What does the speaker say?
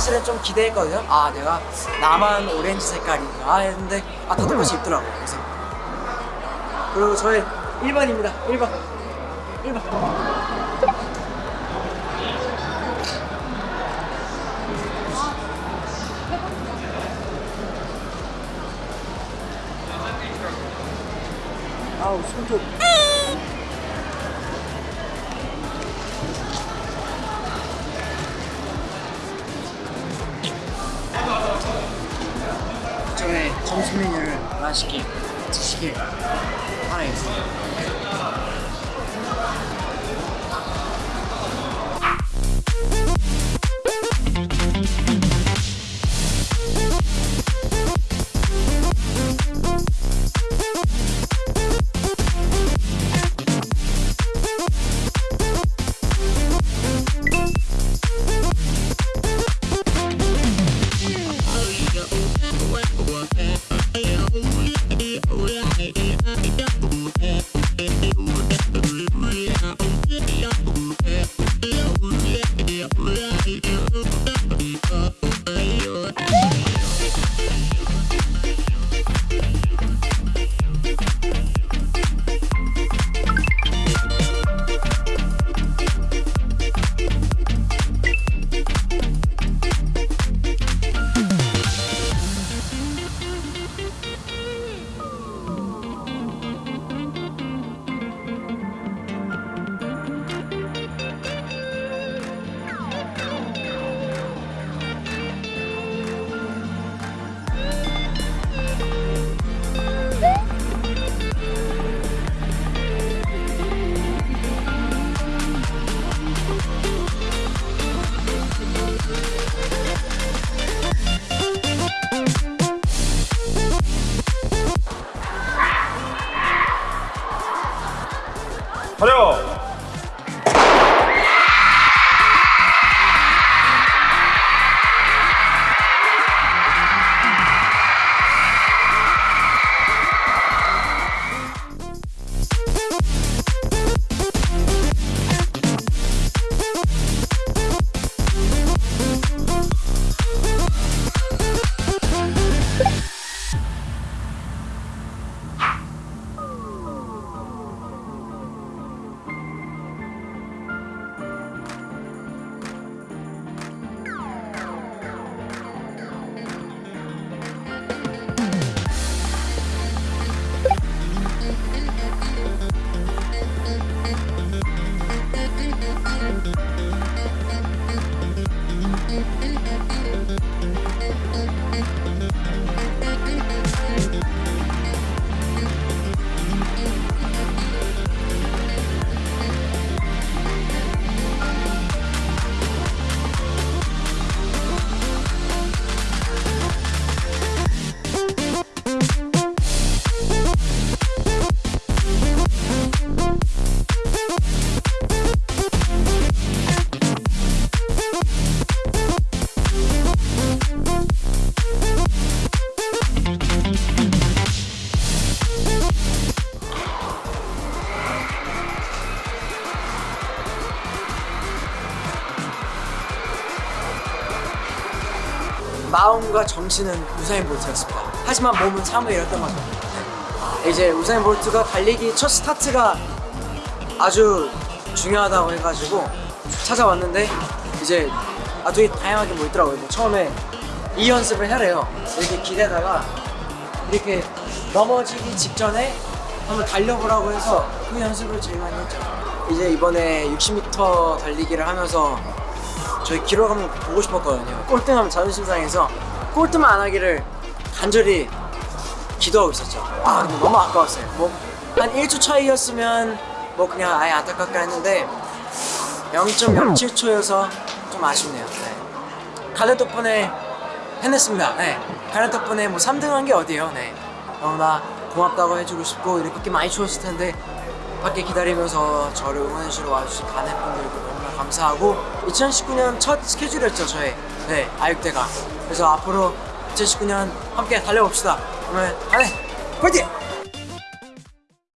사실은 좀 기대했거든요. 아 내가 나만 오렌지 색깔인가 했는데 아다 똑같이 입더라고요. 그래서. 그리고 저의 1번입니다. 1번 1번 아우 손톱 점심 메뉴를 맛있게 드시길 바라겠습니다 차려! 마음과 정신은 우사인 볼트였습니다. 하지만 몸은 사뭇 이랬던 거죠. 네. 이제 우사인 볼트가 달리기 첫 스타트가 아주 중요하다고 해가지고 찾아왔는데 이제 아 되게 다양하게 뭐 있더라고요. 뭐 처음에 이 연습을 해래요. 이렇게 기대다가 이렇게 넘어지기 직전에 한번 달려보라고 해서 그 연습을 제일 많이 했죠. 이제 이번에 60m 달리기를 하면서 저희 한번 보고 싶었거든요. 꼴등하면 자존심 상해서 꼴등만 안 하기를 간절히 기도하고 있었죠. 아 근데 너무 아까웠어요. 뭐 한 1초 차이였으면 뭐 그냥 아예 안타깝게 했는데 0.07초여서 좀 아쉽네요. 네. 가넷 덕분에 해냈습니다. 네. 가넷 덕분에 뭐 3등 한 게 어디예요. 네. 너무나 고맙다고 해주고 싶고 이렇게 많이 추웠을 텐데 밖에 기다리면서 저를 응원해주러 와주신 가넷 분들도 너무나 감사하고 2019년 첫 스케줄이었죠 저의 네 아육대가. 그래서 앞으로 2019년 함께 달려봅시다. 오늘 가넷 파이팅!